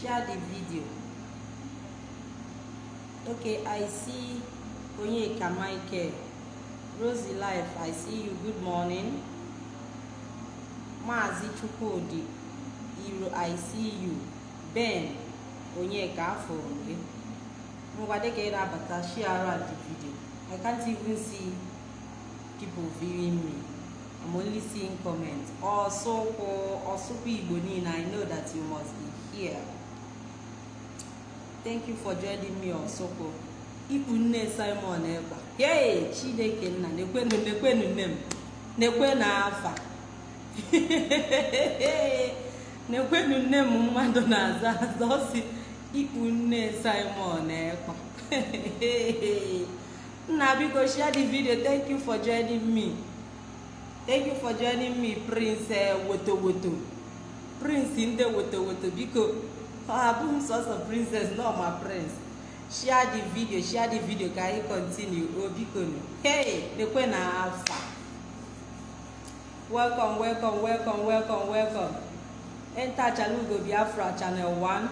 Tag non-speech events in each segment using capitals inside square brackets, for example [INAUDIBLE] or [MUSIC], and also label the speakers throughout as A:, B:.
A: share the video. Okay i see onyeka michael. Rosie life i see you. Good morning. Maazi chukwudi iro i see you. Ben onyeka afọrọ gị ngwa dịka ị na-abata share the video. I can't even see people viewing me. I'm only seeing comments. Ọsụkwụ ọsụkwụ igbo niile i know that you must be here. Thank you for joining me ọsụkwụ ikpu nne simon ekpa yey chineke nna nekwenu nne m nekwenu afa. [LAUGHS] Nekwenu nne m mmadụ na-aza aza ọsi ikpu nne simon ekpa [LAUGHS] nna biko share the video. Thank you for joining me. Thank you for joining me prince woto woto prince ndị woto woto biko. Ọ abụghị m sọsọ princess nọ ma prince share the video share the video ka anyị continue? O biko nụ hey lekwe na afa welcome welcome welcome welcome welcome. Enter chalugo biafra channel 1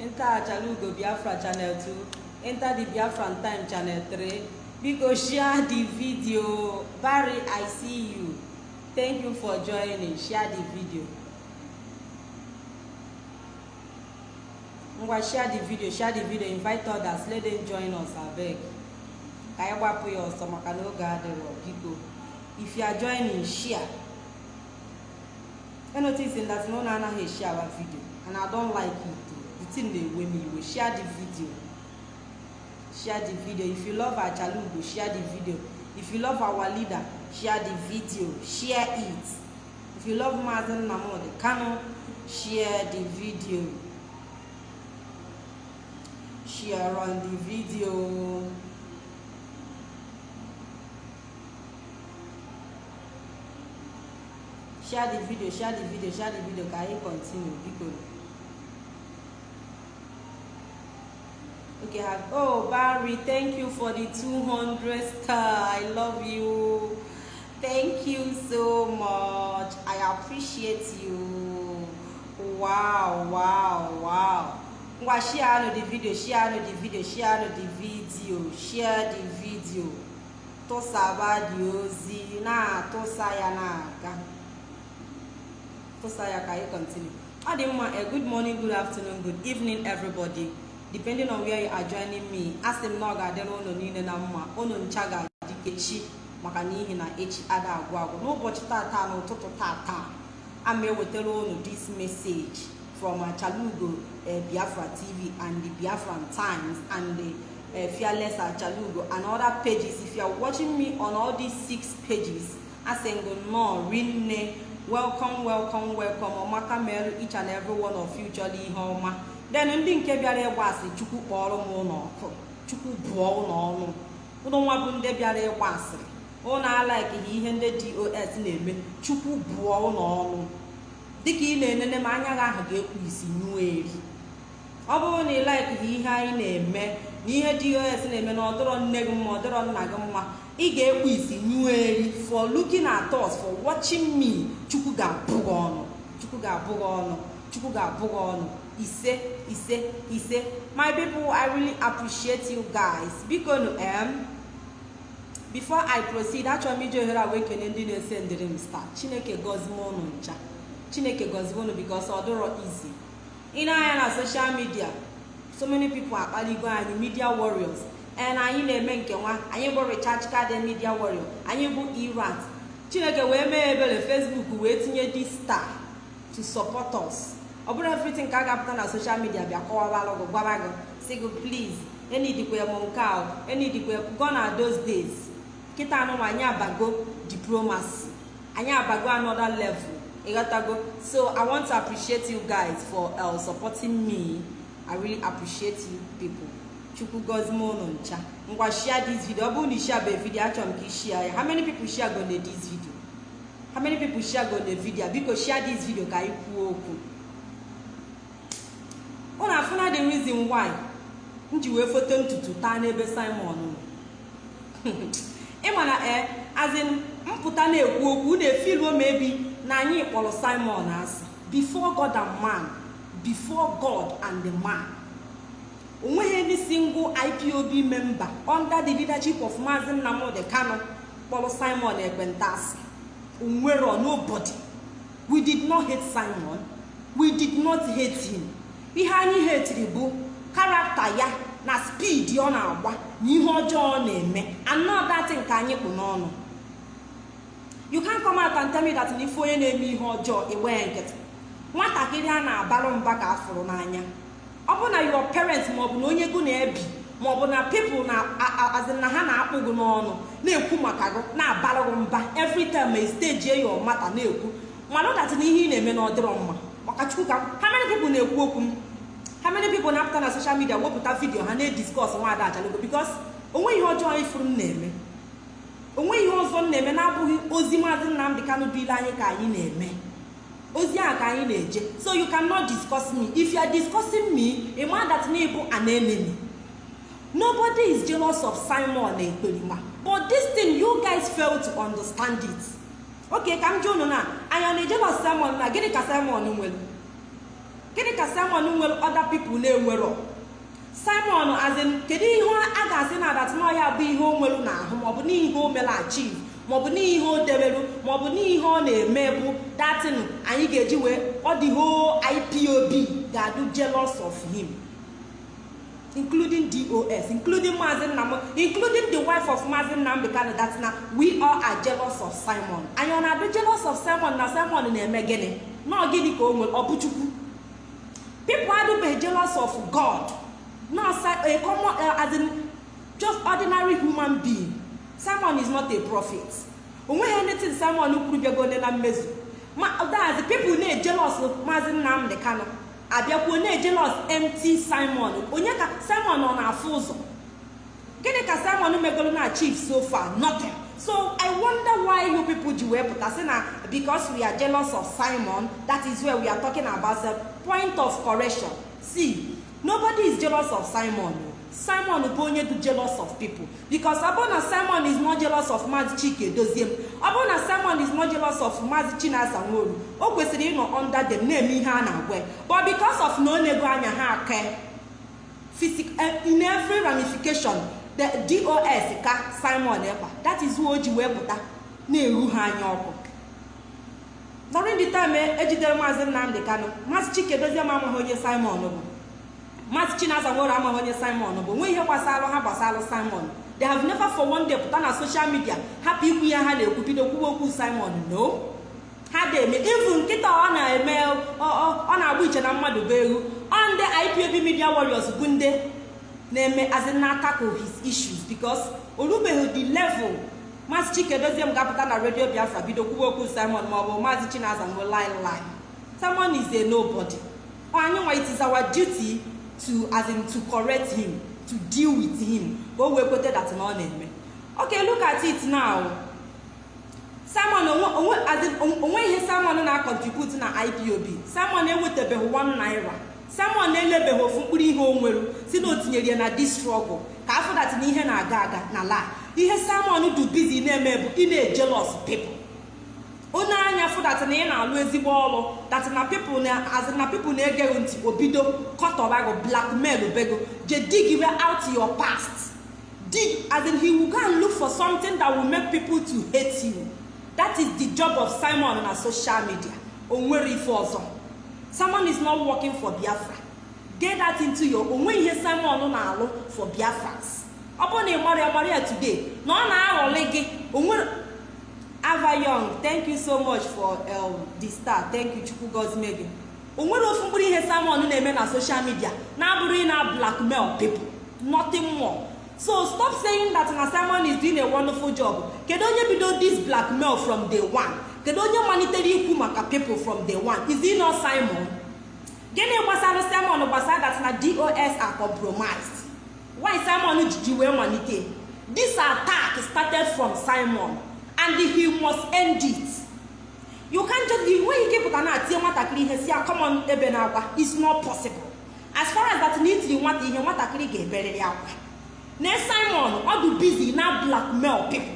A: enter chalugo biafra channel 2 enter the biafran time channel 3 biko share the video. Barry i see you. Thank you for joining. Share the video ngwa share the video share the video invite others let them join us abeg ka anyị gbapụ ya ọsọ maka na oge adịrọ biko. If you are joining share. I notice that no na anaghị share our video and i don't like it the thing na-ewe m iwe share the video. Share the video. If you love our chalugo share the video. If you love our leader share the video. Share it. If you love Mazi Nnamdi Kanu share the video share on the video. Share the video share the video share the video. Ka anyị continue? Biko okay have oh barry thank you for the 200 star. I love you. Thank you so much. I appreciate you. Wow wow wow ngwa share the video share the video share the video share the video. Tụsaba dị ozi na-atụsa ya na-aga tụsa ya ka anyị continue. Ọ dị mma a good morning good afternoon good evening everybody. Depending on where you are joining me asị m na ọ ga-adịrị ụlọ niile na mma ụlọ ncha ga-adị echi maka n'ihi na echi ada agwụ agwụ n'ụbọchị tata n'ụtụtụ tata. Ama ewetara ụlọ this message. From Achalugo uh, Biafra TV and the Biafran Times and the uh, Fearless Achalugo and other pages. If you are watching me on all these six pages asịngụ nnọọ rinne welcome welcome welcome ọmaka merụ each and every one of you ihe ọma then ndị nke bịara ịgba asị chukwu kpọrọ m ụlọ ọkụ chukwu bụọ ụlọ ọnụ. Ụlọ nwa bụ ndị bịara ịgba asịrị. Ụlọ alaikighi ihe ndị dos na-eme chukwu bụọ ụlọ ọnụ. Dịka ị na-enene m anya gị ahụ ga-ekpu isi nyụọ eri ọ bụrụ na ị laikighi ihe anyị na-eme na ihe dos na-eme na ọdọrọ nne gị mma ọdọrọ nna gị mma ị ga-ekpu isi nyụọ eri for looking at us for watching me. Chukwu ga-abụ gị ọnụ. Chukwu ga-abụ gị ọnụ. Chukwu ga-abụ gị ọnụ. Ise ise ise. My people i really appreciate you guys. Biko nu em before i proceed achọrọ m iji ohere a wee kene ndị na-ese ndịrị m star chineke gọzie ụnụ ncha. Chineke gọzie ụnụ because ọ easy. Ị na-anya na social media so many people akpaligo anyị media warriors. And anyị na-eme nke nwa anyị bụ recharge card media warrior. Anyị bụ irat chineke wee mee ebere facebook wee tinye dị star to support us. Ọ bụrụ everything ka a ga-apụta na social media bịa kọwawalụ gị gwara gị. Si gị please enidikwe m nke ahụ enidikwe go na those days. Kịta anụ anyị abago diplomacy. Anyị abago another level. Ịghọtago so i want to appreciate you guys for uh, supporting me. I really appreciate you people. Chukwu gozie m ụnụ ncha ngwa share this video. Ọ bụrụ na ishare bụ how many people share go na this video? How many people share go na video? Biko share this video ka anyị kwuo okwu. Ụnụ afụna the reason why m ji wee foto ntutu taa n'ebe simon nọ. [LAUGHS] Ịma na ee azin mpụta na-ekwu okwu na-efiluo m ebi na anyị kpọrọ simon asị before god and man before god and the man. Onweghị any single ipob member under the leadership of maazị nnamdi kano kpọrọ simon ekpentasi onwero nobody. We did not hate simon. We did not hate him. Ihe anyị hetiri bụ karakta ya na spid ọ na-agba na ihe ọjọọ ọ na-eme. Anọdati nke anyị kpụ n'ọnụ. You can come out and tell me that ife onye na-eme ihe ọjọọ iwee nkịtị. Nwatakịrị a na-abalụ mba ka a fụrụ n'anya. Ọ bụ na your parents maọbụ na onye gụ na-ebi maọbụ na people na ha na-akpụ gị n'ọnụ na-ekwu maka gị na-abalụ gị mba every ma steji your mata na-ekwu mana ọdatị na ihe ị na-eme na ọ dịrọ mma. Maka chukwu ka ha many na-ekwu okwu m? Ha many people na-apụta na social media wepụta vidio ha na-ediskọs nwaada achalogo bikos onwe ihe ọjọọ ifuru m na-eme. Onwe ihe ọzọ m na-eme na-abụghị ozi maazị nnamdị kanụ bụ ile anyị ka anyị na-eme. Ozi a ka anyị na-eje. So you cannot discuss me. If you are discussing me ịma that na ịbụ an enemy. Nobody is jealous of simon ekperima but this thing you guys fail to understand it. Okay ka m jụ unu na anya na-ejelos simon na gịnị ka simon nwere? Gịnị ka simon nwere other people na-enwero simon azin kedu ihe a ga-asị na adatịnọhịa bụ ihe o nwere n'ahụ maọbụ n'ihe o mere achieve maọbụ n'ihe o deberu maọbụ n'ihe ọ na-eme bụ datin anyị ga-eji wee ọ dị ho ipob ga-adụ jealous of him including dos including maazi nnam including the wife of maazi nnamdi kanu that na we all are jealous of simon. Anyị ọ na-adụ jealous of simon na simon na-eme gịnị? Na gịnị ka o nwere? Ọ bụ adụbeghị jealous of god. Not a common uh, as in just ordinary human being. Simon is not a prophet. Onweghị anything simon kwuru bịagone na mmezu. That's people na-ejelos maazị nnamdị kano abịakwuo na-ejelos mt simon. Onye ka simon ọ na-afụ ụzọ? Gịnị ka simon megolo na chief so far? Nothing. So i wonder why you people ji wee pụta sị na because we are jealous of simon that is where we are talking about the point of correction. See nobody is jealous of simon. Simon bụ onye dị jealous of people. Because ọ bụrụ na simon is not jealous of maazị chike dozie m. Ọ bụrụ na simon is not jealous of maazị chinasa nworu o kwesịrị ịnọ under them na-eme ihe a na-agwa. But because of na ọ anya ha aka. In every ramification the dos ka simon ekpa. That is who o ji wee pụta na-eru ha anya ọkụ. During the time ejidere maazị nnamdị kano maazị chike dozie m amaghị onye simon bụ. Maazị chinaza nwere amaghị onye simon bụ nwe ihe gbasara ha gbasara simon. They have never for one day pụta na social media hapụ ikwu ihe ha na-ekwu bido kwuwe okwu simon no. Ha na-eme ivu nkịta ọ na-eme ọ na-agba iche na mmadụ bụ egwu ọ ndị ipob media warriors bụ ndị na-eme azinatako his issues because orubeghị the level. Maazị chike dozie m ga-apụta na redio biafra bido kwuwe okwu simon maọbụ maazị chinaza nwe line line simon is a nobody. Anyị nwa it duty to as in to correct him to deal with him. Ka o wee kweta that na ọ na-eme. Okay look at it now. Simon onwe ihe simon na-contribute na ipob simon enwetabeghị 1 naira. Simon elebeghị ofu mkpụrụ ihe o nwere si na o tinyere ya na dis struggle. Ka afọ dat na ihe na-aga aga na la ihe simon du bizi na-eme bụ ị na-ejelos people. Onye anya fụ na ị na-alụ ezigbo ọrụ dat na pipụl na pipụl na-egeghị ntị obido kọtọbago blackmail bego je dig out your past. Dig as in he will go and look for something that will make people to hate you. That is the job of simon na social media. O nwere ife ọzọ. Simon is not working for biafra. Get that into your onwe ihe simon na-alụ for biafrans. Ọ bụrụ na ị mara ya mara ya today na ọ na-aghọlị gị o nwere ava young thank you so much for um, the star. Thank you chukwu gozimegi o nwere ofu mkpụrụ ihe simon na-eme na social media na-abụrụ na blackmail people. Nothing more. So stop saying that na simon is doing a wonderful job. Kedu onye bido this blackmail from day one? Kedu onye malitere ikwu maka people from day one? Is it not simon? Gịnị gbasara simon gbasara that na dos are compromised? Why simon ji wee malite? This attack started from simon. And he must end it you can't just the way ike pụta na-atie nwatakịrị ihe si common ebe na akwa is not possible. As far as that na nwata ihe nwatakịrị ga-eberịrị akwa na simon ọ dị busy na blackmail people.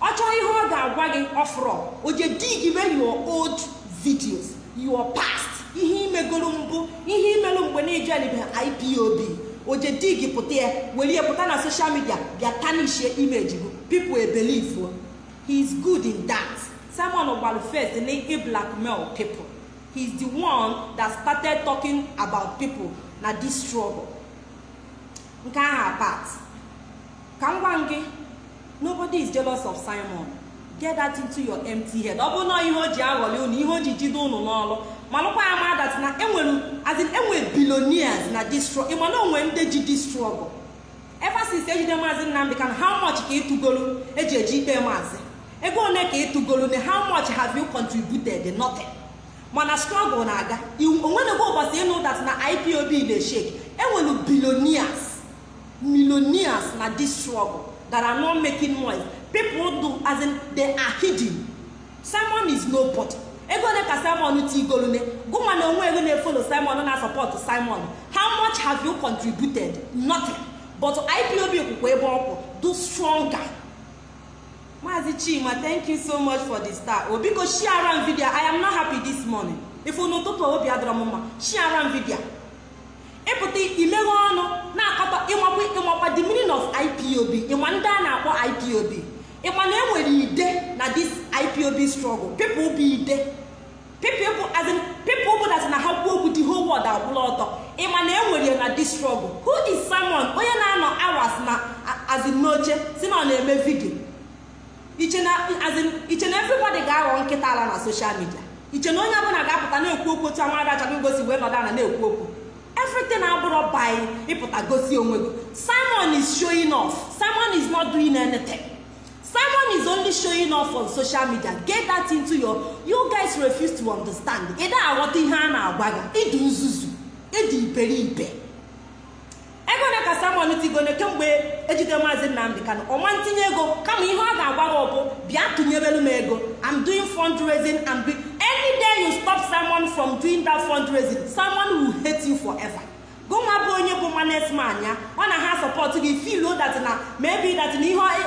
A: Ọ chọọ ihe ọ ga-agwa gị ọfụrụ o je dig your old videos your past. Ihe imegoro mbụ ihe imelụ mgbe na-ejoinibe ipob oje dig pụta ya were pụta na soshal midia bịa tanishie imeji gị. People ebelive he is good in that. Simon gbaru first i blackmail people. He is the one that started talking about people. Na this struggle nke ahụ apart ka m gwa gị nobody is jealous of simon. Get that into your empty head. Ọ bụrụ na ihe o ji aghọli unu ihe o ji jide unu n'ọrụ malụkwa ya ma dat na enwere azin enwe billionaires na this struggle ịma na onwe ndị ji this struggle ever since ejide maazị nnamdị kan how much ka ịtụgolu eji eji ikpe maazị? Ego one ka ịtụgolu na how much have you contributed? Nothing. Mana struggle na-aga. Onwenego ụbọchị ịnụ dat na ipob na-eshake enwere billionaires millionaires na this struggle that are making noise people do as in they are simon is nobody. Ego ole ka simon tigolune gụnwa na onwe ego na-efolo simon na support simon. How much have you contributed? Nothing. But ipob kwukwa ebe ọkwụ do stronger. Maazi chima thank you so much for the star. Obiko share am video. I am not happy this morning. If unu ụtụtụ obi adọrọ m mma share am video. Ịpụta imeghe ọnụ na-akọta ịmakwa ịmakwa the meaning of ipob ịma ndị a na-akpọ ipob ịma na enwere ide na this ipob struggle? People bụ ide. People bụ that na ha kwuo okwu the whole world akwụla ọtọ. Ịma na enwere na this struggle? Who is simon onye na-anọ hours na azin si na ọ na-eme vidio iche na everybody ga-aghọ nkịta ala na social media. Iche na onye ọbụla ga-apụta na-ekwu okwu otu amara achọghị gosi wee nọdụ ala na-ekwu okwu. Everything abụrụ by ịpụta gosi onwe gị. Simon is showing off. Simon is not doing anything. Simon is only showing off on social media. Get that into your you guys refuse to understand. Ị da aghọta ihe a na-agwa gị. Ịdị nzuzu. Ịdị iberibe. Ego ole ka simon tigone kemgbe ejide maazị nnamdị kan ọma ntinye ego kama ihe ọ ga-agwa gị bụ bịa tụnyebelu m ego. I'm doing fundraising and any day you stop simon from doing that fundraising simon will hate you forever. Gụnwa bụ onye bụ manesman ya ọ na ha sọpọtụ gị filo dat na maybe dat na ihe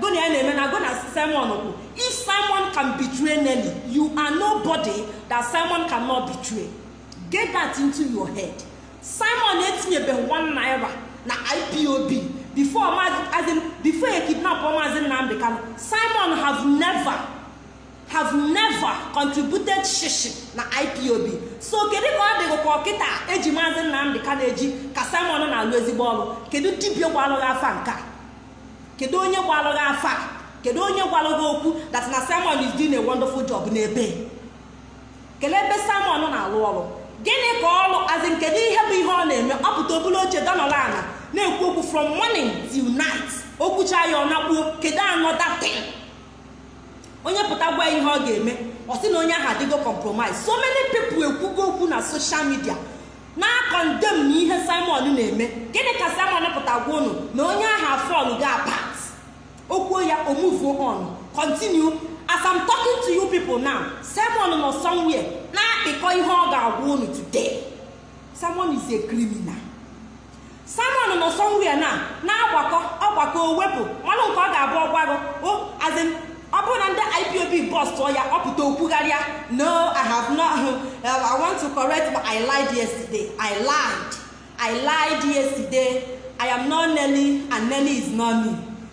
A: gona ya na-eme na gona simon kwụ if simon can betray nelly you are nobody that simon cannot betray. Get that into your head. Simon etinyebeghị one naira na ipob before before e kidnap maazị nnamdị kano simon have never have never contributed shishi na ipob so kedu ka ọ dịghị ka ọkịta eji maazị nnamdị ka na-eji ka simon na-alụ ezigbo ọrụ? Kedu dibia gbalụghị afa nke kedu onye gbalụghị afa kedu onye gwalụghị okwu that na simon is doing a wonderful job n'ebe? Kelee ebe simon na-alụ ọrụ? Gịnị ka ọrụ azin kedu ihe bụ ihe ọ na-eme? Ọ pụta obere oche dọnọla ala na-ekwu okwu from morning till night. Okwucha ya ọ nakpuo kedu another thing onye pụta gwa ihe ọ ga-eme ọ sị na onye ahụ adịgo compromise. So many people ekwugo okwu na social media na-akọndem na ihe simon na-eme. Gịnị ka simon pụta gwa unu? Na onye ahụ afọl ga apat okwuo ya omuvuo on continue as i'm talking to you people now simon nọ somewhere. Na-akpịkọ ihe ọ ga-agwa unu today. Simon is a criminal. Simon nọ somewhere na na-agbakọ ọgbakọ owepụ mmanụ nke ọ ga-abụ ọgwago azin ọ bụrụ na ndị ipob bọs tụọ ya ọ pụta okwugharịa. No i have not [LAUGHS] uh, i want to correct but i lied yesterday. I lied. I lied yesterday. I am not nelly and nelly is not me.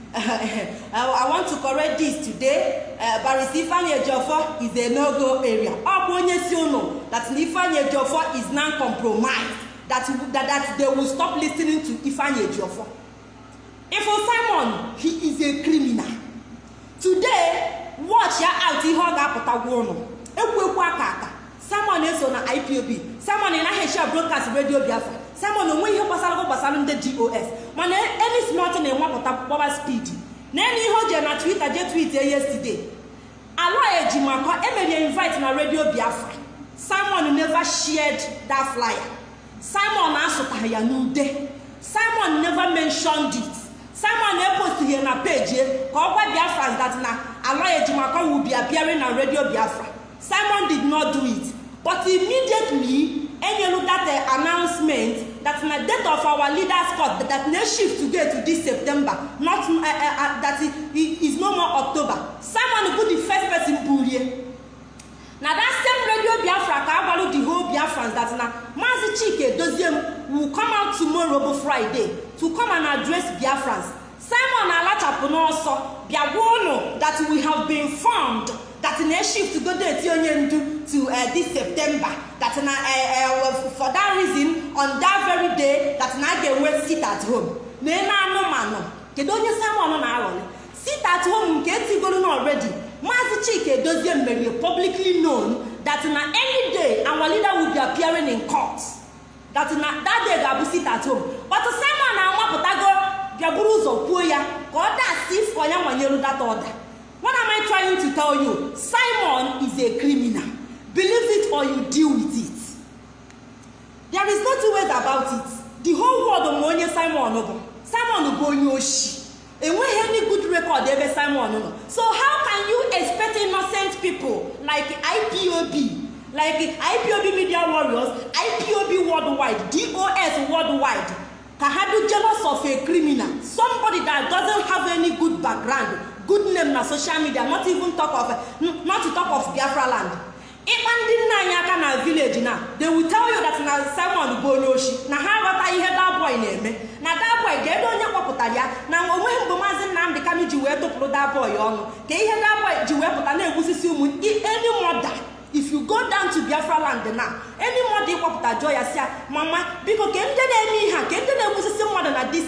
A: [LAUGHS] i want to correct this today. Uh, barisi ifeanyi ejiofor is a no-go area. Ọ bụ onye si unu that ifeanyi ejiofor is non compromised that, that, that they will stop listening to ifeanyi ejiofor. If simon he is a criminal. Today watch out ihe ọ ga-apụtagwa ụnụ. Ekwu simon eso na ipob simon naghị echi broadcast radio biafra. Simon onwe ihe gbasara gbasara ndị dos mana any smart na-enwepụta gbaba speed. Na enu ihe o jere na twitter je tweet yesterday. Ala ejimakọ emerie invite na radio biafra. Simon never shared that flyer. Simon asụtaghị ya n'ude. Simon never mentioned it. Simon epostighị na peji ka ọ gwa biafra that na ala ejimakọ will be na radio biafra. Simon did not do it. But immediately enyelu that announcement that na date of our leaders court that na shift today to this september not uh, uh, uh, that it is no more october. Simon bụ the first person burie. Na that same radio biafra ka agwalu the whole biafran that na maazị chike edozie m will come out tomorrow bụ friday to come and address biafrans. Simon alachapụ n'ọsọ bịa gwa ụnụ that we have been formed that na shift go date onye ndu to uh, this september that na uh, uh, for that reason on that very day that na a ga-enwe sit at home. Na ene anụmanụ kedu onye simon na-aghọrị sit at home nke etigoro na already. Maazị chike edozie mere publicly known that na any day our leader will be appearing in court. That na that day ga-abụ sit at home. But simon na-anwapụtago bịaburu ụzọ kwuo ya ka ọ dasị ifo ya nwanyere that order what am i trying to tell you? Simon is a criminal. Believe it or you deal with it. There is no two ways about it. The whole world ma onye simon bụ. Simon bụ onye oshi. Enweghị any good record ebe simon nọ. So how can you expect innocent people like ipob like ipob media warriors ipob worldwide dos worldwide ka ha do jealous of a criminal. Somebody that doesn't have any good background good name na social media not even talk of not to talk of biafra land. Ịkpa ndị nna anyị aka na village na they will tell you that na simon bụ onye oshi na ha aghọta ihe daboy na-eme. Na daboy ga-edo onye kpọpụtara ya? Na o nweghị mgbe maazị nnamdị kami ji wee tụpụrụ daboy ọnụ. Ka ihe daboy ji wee pụta na-egbusisi ụmụ any mother if you go down to biafra land na any mother ịkpọpụta jụọ ya si mama biko ke ndị na-eme ihe a ke ndị na-egbusisi mmadụ na this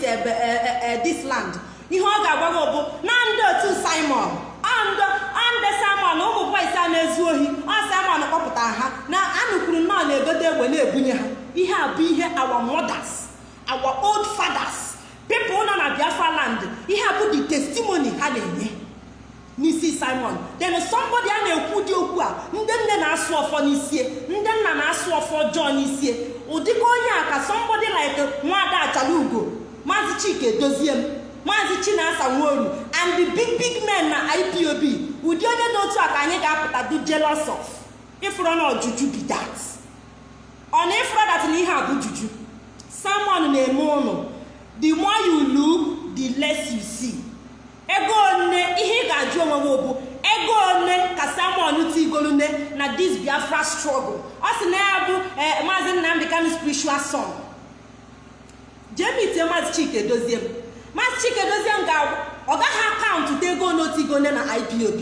A: this land. Ihe ọ ga-agwa gị bụ na ndị otu simon ande simon ụmụ bọis a na-ezu ohi ọ simon kpọpụtara ha na anụkwuru nnọọ na-egote egbe na-ebunye ha. Ihe a bụ ihe our mothers our old fathers people nọ na biafra land ihe a bụ the testimony ha na-enye. N'isi simon. Then somebody a na-ekwu dị okwu a. Ndị nne na-asụ ọfọ n'isie ndị nna na-asụ ọfọ ọjọọ n'isie ụdịka onye a ka somebody like nwada achala ugo maazị chike edozie m maazị chinasa nworu and the big big men na ipob ụdị onye dị otu a ka anyị ga-apụta do jealous of. Ịfụrụ na ọjụjụ be ọ na ịfụrụ dat na ihe a juju simon na-eme ụnụ. The more you look the less you see. Ego one ihe ị ga-ajụ onwe m bụ ego one ka simon tigolune na this biafra struggle. Ọ sị na ya bụ maazị nnamdị kanu spiritual son. Jee maazị chike dozie m maazị chike dozie m ọ gaghị akaụntụ ego n'otigone na ipob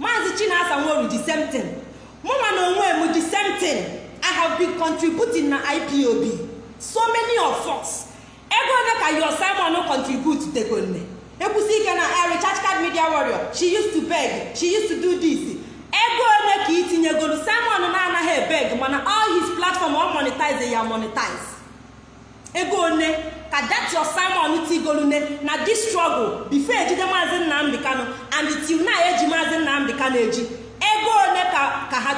A: maazị chinasa nworu the same thing. Mụnwa na onwe m same thing. I have been contributing na ipob so many of us. Ego one ka your simon contribute tegone ekwusi ike na recharge card media warrior. She used to beg. She used to do this. Ego one ka itinyegolu simon na-anaghị ebeg mana all his platform ọ monetize ya monetize. Ego one ka your simon tigolune na this struggle before ejide maazị nnamdị kano and till na eji maazị nnamdị kano eji. Ego one ka ha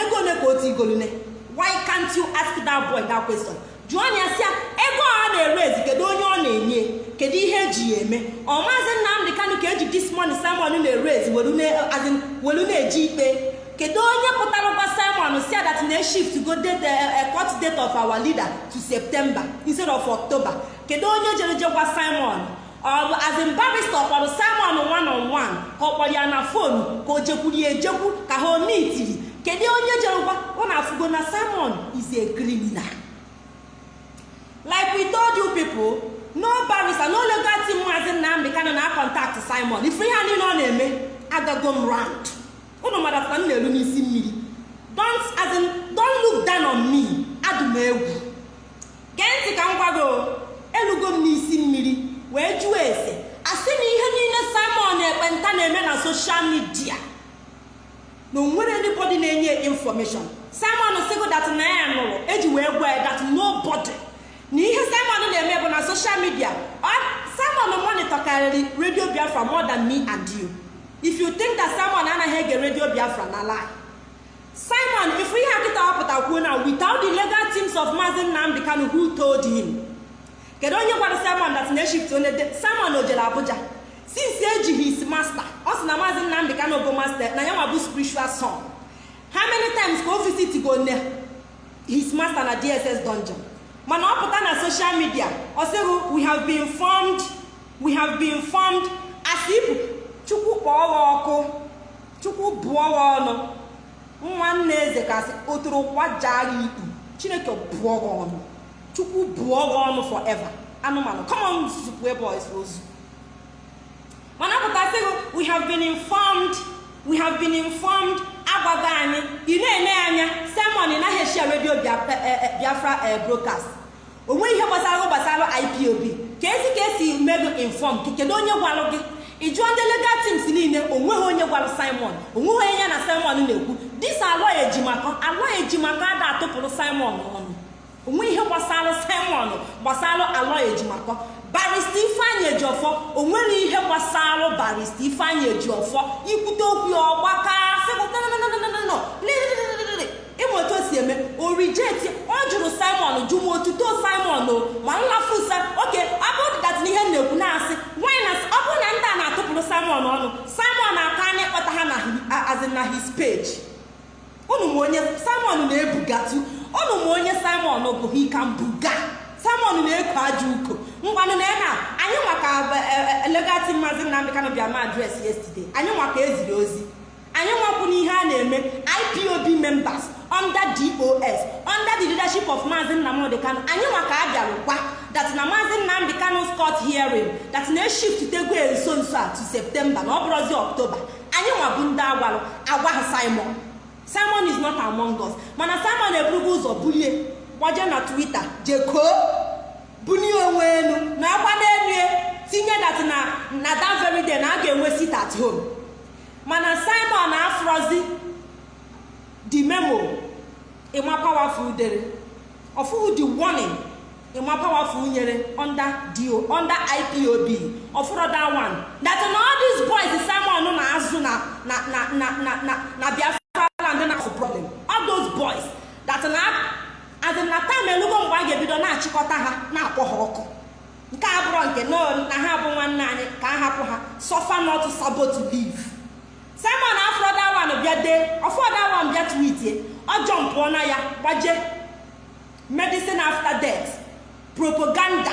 A: ego one ka o tigolune why can't you ask that boy that question? Jụọ ya sị ego a na-ere ezi kedu onye ọ na-enye? Kedu ihe eji ya eme? Ọ maazị nnamdị kano ka eji this money simon na-ere ezi welu na-eji ikpe. Kedu onye pụtara gwa simon si that na shift go date a court date of our leader to september instead of october. Kedu onye jere je gwa simon? Ọ bụ azin simon one on one ka ọ ya na fonu ka o jekwuru ya ejekwu ka ha omitiri kedu onye jere gwa ọ na-afụgo na simon is a criminal. Like we told you people no barista no legal team maazị nnamdị kano na contact simon. Ife ihe niile ọ na-eme agago m round. Ụnụ mara ka m na-elu n'isi mmiri don't as in don't look down on me. Adụ m egwu gee ntị ka m gwago elugo m n'isi mmiri wee jụọ ese asị na ihe niile simon ekpenta na-eme na soshal midia na o nwere anybody na-enye information. Simon sigo dat na ya nụrụ eji wee gwa dat nobody. Na ihe simon na-eme bụ na soshal midia simon monitor karịrị radio biafra more than me and you. If you think that simon anaghị ege radio biafra na lie. Simon ifu ihe akịta ọpụta kwuo na without the legal teams of mazin nnamdị kanu who told him? Kedu onye gwara simon that na shift onye simon o jere abuja? Since ejighị his master ọ sị na mazị nnamdị kanu bụ master na ya nwa bụ spiritual son. How many times ka o visit go ne? His master na dss dungeon. Mana ọ pụta na social media ọ sịghị we have been formed we have been formed. As if chukwu kpọọ ha ọkụ chukwu bụọ ha ọnụ. Nwanne eze kasị otoro kwajaa ya ikpu chineke bụọ gị ọnụ chukwu bụọ gị ọnụ forever. Anụmanụ kọmọn zupụ ebe ozu. Mana pụtasị gị we have we have been informed agwago anyị ị na-ene anya simon ị naghị eshia redio biafra broadcast. Onwe ihe gbasara gbasara ipob ka esi ka esi mego inform? Kedu onye gwalụ gị? Ị jụọ ndị legal teams niile o nweghị onye gwara simon. Onweghị onye ya na simon na-ekwu. Dis alọ ejimakọ alọ ejimakọ ada atụpụrụ simon. ọnụ onwe ihe gbasara simon gbasara alọ ejimakọ barista ifeanyị ejiọfọ o nwere ihe gbasara barista ifeanyị ejiọfọ ikwute okwu ya ọgbaka ịma otu o si eme orijeti ọ jụrụ simon jụ m otuto simon o. Ma nlafusa oke ọ bụrụ dat na ihe na-ekwu na-asị. Nwanyị na ọ bụrụ na ndị a na-atụpụrụ simon ọnụ simon aka anyị kpọta ha na his page. Unu ma onye simon na-ebugatu. Unu ma onye simon bụ hikambuga simon na-eko aja uko. Ngwanụ na ena anyị maka legati maazị nnamdị kanụ bịa ma adres yesterday. Anyị maka eziri ozi. Anyị nwakwu n'ihe a na-eme ipob members under dos under the leadership of maazị nnamdị kanụ anyị maka a bịara gwa that na maazị nnamdị kanụ scott hearing that na eshift nso nso a to septemba na ọ bụrụzi ọktoba anyị nwabụ ndị agwarụ agwa ha simon. Simon is not among us mana simon eburugo ụzọ bulie gbaje na twitter jekoo bulie onwe elu na akwa n'elu tinye dat na na that na a ga-enwe sit at home mana simon afrozi the memo ịma powerful dere ọfụhụ the warning ịma powerful nyere under do under ipob ọfụrụ that one that na all these boys simon na-azụ na na na na na na na biafra land na problem. All those boys that na adị na tam elugo mgbe a ga-ebido na-achịkọta ha na-akpọ ha ọkụ. Nke a bụrụ nke na ha bụ nwanne anyị ka a hapụ ha. Suffer not sabo to live. Simon afrodawan bịa dee ọfọdawan bịa twitie ọjọọ mpụọ na ya gbaje. Medicine after death. Propaganda.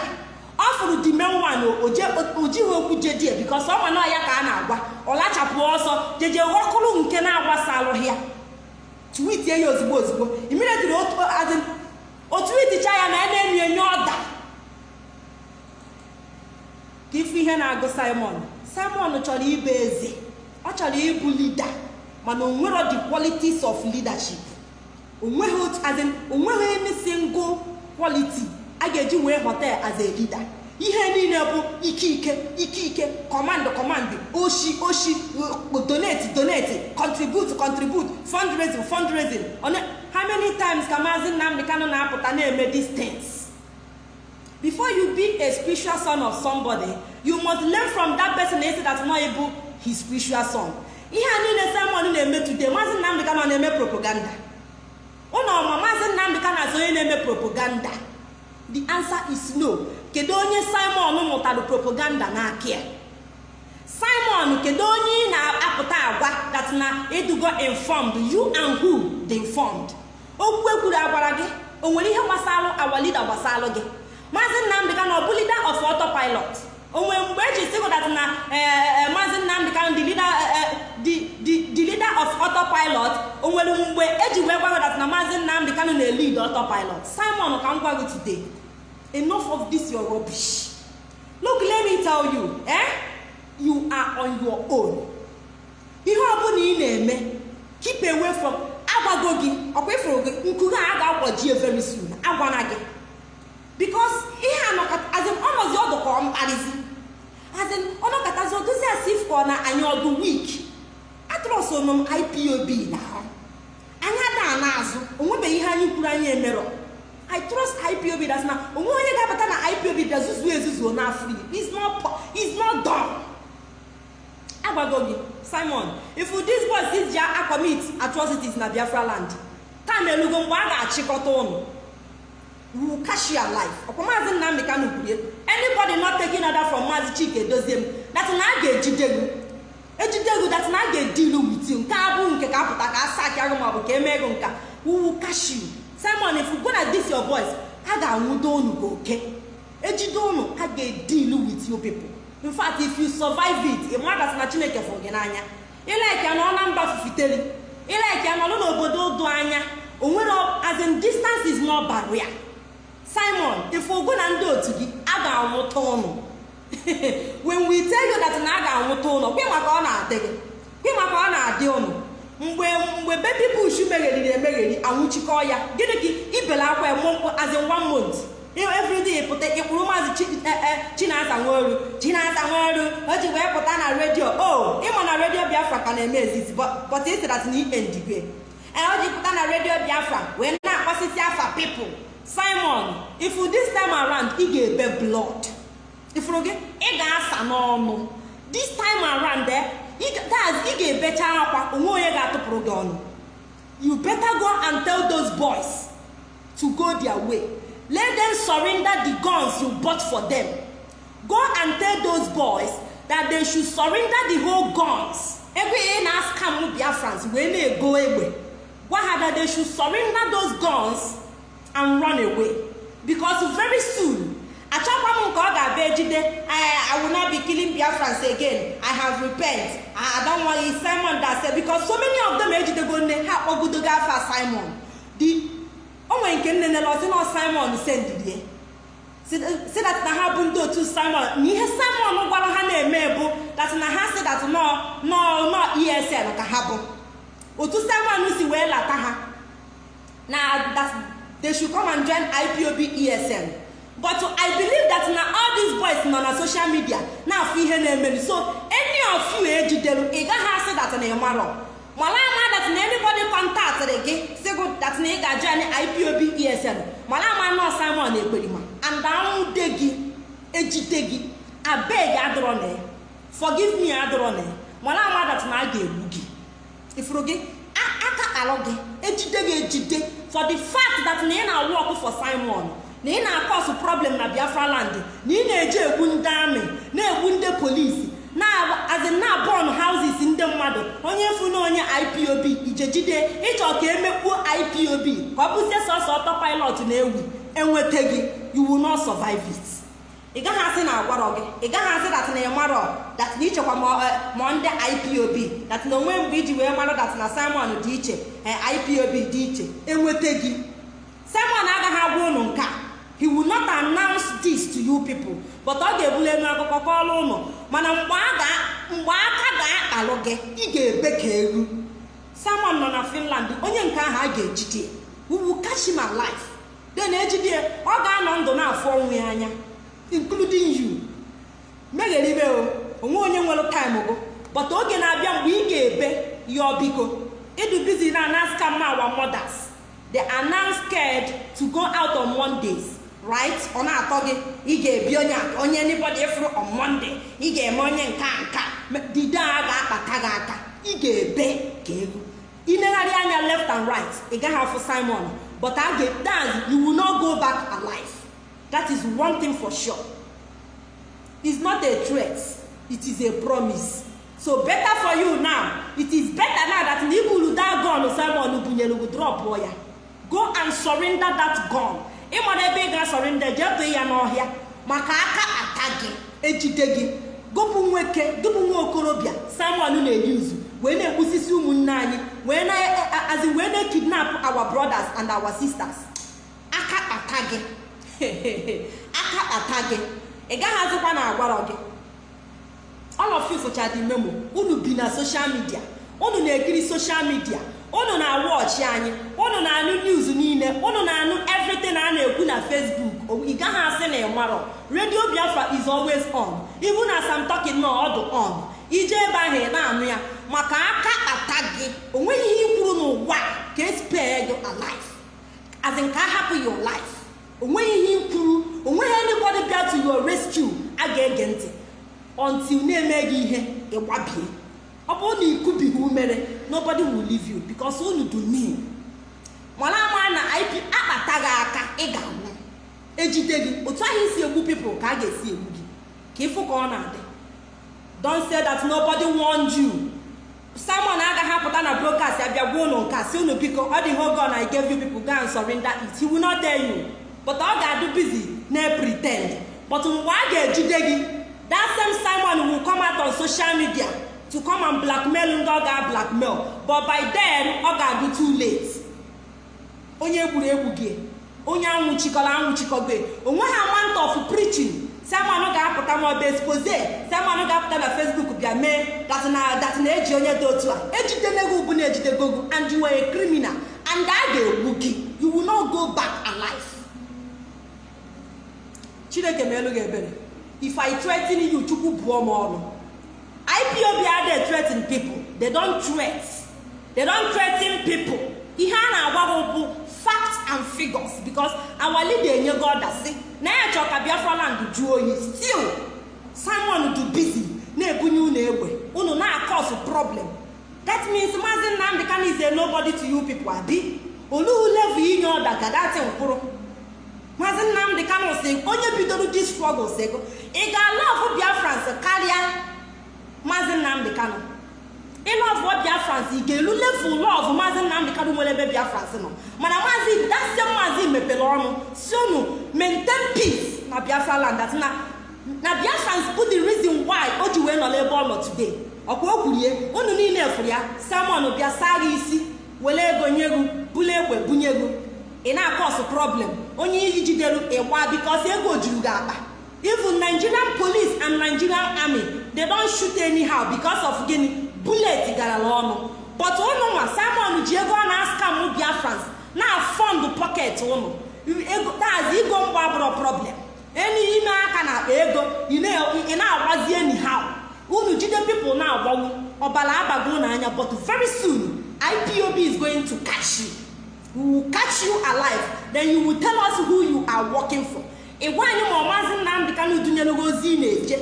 A: Ọ fụrụ dimenwan ojighị okwu jedie bikos ọ ma ya ka a na-agwa. Ọ lachapụ ọsọ jeje ghọkụrụ nke na-agbasa alụghị ya. Twitie ya ozugbo ozugbo immediately otu iticha ya na na-enyo enyo ọda. Ka ife ihe na-agụ simon. Simon chọrọ ịbụ eze ọ chọrọ ịbụ lida mana onwero the qualities of leadership. Onweghị any single quality. A ga-eji wee hotel as a leader. Ihe niile bụ ike ike ike ike command command oshi oshi donate donate contribute contribute fundraising fundraising. How many times ka maazị nnamdị kanụ na-apụta na-eme distance before you be a spiritual son of somebody you must learn from that person na-esi that no bụ his spiritual son. Ihe a niile simon na-eme today maazị nnamdị kanụ na-eme propaganda. Ụlọ ọma maazị nnamdị kanụ azụ onye na-eme propaganda. The answer is no. Kedu onye simon mụtara propaganda n'aka ya simon kedu onye ị na-apụta agwa that na edugo informed? You and who the informed okwu ekwuru agwara gị? O nwere ihe gbasara awa gbasara gị? Maazị nnamdị kanụ ọ bụ leader of autopilot. O nwere mgbe eji sị that na maazị nnamdị kanụ the leader the leader of autopilot o nwere mgbe eji wee gwa that na maazị nnamdị kanụ na-elid autopilot. Simon ka m gwa gị today. Enough of this your rubbish. Look let me tell you eh? You are on your own. Ihe ọbụla ị na-eme keep away from agwago gị ọkwa ifuru gị nkuge a ga-akwaji very soon agwana gị. Because ihe azin ọnọzi ọdụ ka ọ mkparịzi. Azin ọnọkọtazi odozi asị if ọ na anyị ọdụ week. Atrọsonụ m ipob na ahụ anyị ada na-azụ onwebeghị ihe anyị kwuru anyị emerọ. I trust ipob that's na onwe onye ga-abata na ipob bịa zuzuo ezuzuo n'afọ is not is not done. Agwago gị simon if this boy is ja commit atrocities na biafra land time elugo mgbe a ga-achịkọta ụnụ. Will catch your life? Ọkwa maazị nnamdị kanụ kwurie anybody not taking order from maazị chike dozie m. That na a ga-ejide gị. Ejide gị that na a ga-edilu with you. Nke a bụ nke ka apụta ka a saki agụ maọbụ ka emee gị nka. Catch you? Simon if you go na this your boys a ga-anwụdo unu ka oke. Ejide unu a ga-edilu with you people. In fact if you survive it ịmadasị na chineke fụrụ gị n'anya. Ịlaiki ya nọ na mba fufiteri ịlaiki ya nọlụ n'obodo do anya. Onwere as in distance is not barrier. Simon ife ogo na ndị otu gị a ga-anwụta ụnụ [LAUGHS] when we tell you that na a ga-anwụta ụnụ kwe maka ọ na-adị gị. Kwe maka ọ na-adị ụnụ mgbe mgbe baby bush megheriri emegheri anwụchikọ ya. Gịnị ka ibele akwa mkpụ as in one month? Everyday pụta ịkpụrụ maazị chinasa nweru chinasa nweru o ji wee pụta na redio. O ịma na redio biafra ka na-eme ezizi but isi that na endigwe o ji pụta na redio biafra wee na-akpọsịsị afa people. Simon ifu this time around ị ga-ebe blood. Ifuru gị? Ị ga-asa n'ọnụ. This time around eh, ị ga-ebecha akwa onwe onye ga-atụpụrụ gị ọnụ. You better go and tell those boys to go their way. Let them surrender the guns you bought for them. Go and tell those boys that they should surrender the whole guns. Ebe ị na-ascam biafrans wee na-ego egbe. Gwa ha that they should surrender those guns and run away. Because very soon achọkwa m nke ọ ga-abịa ejide i will not be killing again. I have repent. It simon said because so many of them ejidego nne ha akpọgodogo afa simon. The o nwere nke nne nele ọ sị na simon sendidie si dat na ha bụ ndị otu simon na ihe simon gwara ha na-eme bụ dat na ha si nọ nọ esl ka ha bụ. Otu simon si wee lata ha. Na that they should come and join ipob esl but i believe that na all these boys nọ na social media na-afụ ihe na-emeri so any of you ejideru ị gaghị asị dat na ịmarọ mara ama that na anybody kọntaktịrị gị sigụ that na ị ga-join ipob esl mara ama nọ simon ekperima and anwụde gị ejide gị. Abeg adọrọ na forgive me adọrọ na mara ama that na a ga-egbu gị. Ifuru gị? Aka alụ gị. Ejide gị ejide for the fact that na ị na-awụ ọkụ for simon na ị na-akọsụ problem na biafra land na ị na-eje egbu ndị amị na-egbu ndị polisi na-azị na bọn houses ndị mmadụ onye na onye ipob ijejide ịchọ ka emekpuo ipob ka ọ bụzie sọsọ ọtọ pilot na-ewu enweta gị will not survive ị gaghị asị na agwarọ gị ị gaghị asị dat na ịmarọ dat na ichekwa ma ndị ipob dat na onwe mgbe iji wee marọ dat na simon dị iche ipob dị iche enweta gị. Simon agaghị agwa ụnụ nke a. he will not announce this to you people. But ọ ga-ebuli elu kọọrọ ụnụ. Mana mgbe aka ga-akpalụ gị ị ga-ebe ka eru simon nọ na finland onye nke ahụ a ga-ejide. Wuwu kashima life den ejide ọ ga-anọ ndụ na-afụ ọnwụ ya anya including you. Megheribe o onwe onye nwere time gụ. But oge na-abịa mgbe ị ga-ebe yọọ biko ịdụ bizi na anaska ma our mothers. They are now to go out on mondays. Right? Ọ na-atọ gị ị ga-ebi onye onye anybody ịfụrụ on monday ị ga-eme onye nka nka dide a ga-akpata gị aka. Ị ga-ebe ka ego. Ilegharị anya left and right ị gaghị afụ simon but a ga-dance you will not go back alive. That is one thing for sure. It's not a threat. It is a promise. So better for you now. It is better now that na that gun simon bunyere gị drop ya. Go and surrender that gun. Ịmara ebe ị ga-surrender jee tụọ ya n'ọhịa. Maka aka ata gị ejide gị gụpụ nwoke gụpụ nwa okorobịa. Simon na-eyuzu wee na-egbusisi ụmụnne anyị wee na-azi wee na-ekidnap our brothers and our sisters. Aka ata gị. [LAUGHS] Aka ata gị. Ị gaghị azụkwa na agwarọ gị. All of you memo. Unu bi na social media. Unu na-ekiri social media. Unu na-awọchi anyị. Unu na-anụ news niile. Unu na-anụ everything a na-ekwu na facebook. Ị gaghị asị na ịmarọ radio biafra is always on. Ibu na sam talking nọ ọdụ on. Ije ebe ahụ ị na-anụ ya maka aka ata gị o nweghị ihe ikwuru n'ụwa ka espee gị alive as in ka ahapụ your life. Onweghị ihe ikwuru o nweghị anybody bịa to your rescue a ga-ege ntị. Until na-eme gị ihe ịgbabie ọ bụrụ na ikubighị umere nobody will leave you because unu do mean mana ama na ip akpata gị aka ị ga-anwụ ejide gị otu ahụ isi egbu people ka a ga-esi egbu gị. Ka ịfụ ka ọ na-adị. Don't say that nobody warned you. Simon agaghị apụta na broadcast abịa gwa ụnụ nke si unu biko ọ dị ihe oge na i gave you people go and it. He will not tell you. But ọ ga-adụ busy na pretend but mgbe a ga-ejide gị that same simon will come out on social media. To come and blackmail ndị ọ ga blackmail but by then ọ ga-adị too late. Onye gburu egbu gị onye anwụchikọrọ anwụchikọgo o nweghị amount of preaching. Sermon ga-apụta ma ọ bụ expose sermon ga-apụta na facebook bịa mee dat na eji onye dị otu a. Ejidenego ugbu na ejidego and you were a criminal. And a ga-egbu gị. You will not go back alive. Chineke ma elu gị ebere. If i threaten you chukwu bụọ m ọnụ. Ipob adị threaten people? They don't threat. They don't threaten people. Ihe a na-agwa gị bụ facts and figures. Because our leader enyego ọdasị na ya chọọ ka biafra land jụọ oyi. Still simon du busy na-ebunye unu egbe. Unu na-akọs problem. That means maazị nnamdị kano is a nobody to you people abi. Olee level inye ọda ka mkpụrụ maazị nnamdị kano si onye bidoro di struggles ego ị ga-alọvụ biafrans karịa maazị nnamdị kano ịlọvụ biafrans ị ga-elu level lọvụ maazị nnamdị kano nwere ebe biafrans nọ. Mana maazị dasie maazị mepere ọnụ. Si unu maintain peace na biafra land. That na biafrans bụ the reason why o ji wee nọ n'ebe ọ nọ today. Ọkwa o kwurie unu niile fụrụ ya samon bịa saa gị isi were ego nye gị bulu egbe bunye gị. Ị na-akọs problem. Onye iyi jidere ịgba bikos ego juru gị akpa. Even nigerian police and nigerian army they don shoot anyhow because of gịnị bullet garala ọnụ but ụnụ simon ji ego ọ na-askam biafrans na-afọndụ pọket ụnụ dazi igo mgba bụrụ problem. Eni ime aka na akpa ego ị na-agbazi anyhow. Unu jide people na-agbanwu ọbara abago n'anya but very soon ipob is going to catch you. We will catch you alive. Then you will tell us who you are working for. Ịgwa anyị ma ọmazị nnamdị kanụ dunyelugo ozi ị na-eje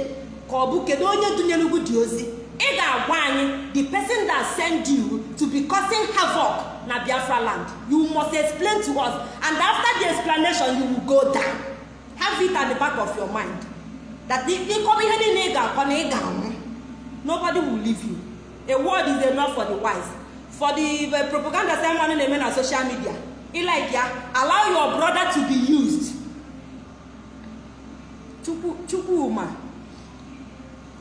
A: ka ọ bụ kedu onye dunyelugo dị ozi? Ị ga-agwa anyị the person that send you to be causing havoc na biafra land you must explain to us and after the explanation you will go down. Have it at the back of your mind that ịkọba ihe niile ị ga-akọ na ị ga-anwụ. Nobody will leave you. A word is enough for the wise. For the, propaganda ceremony na-eme na social media like ya allow your brother to be used. Chukwuma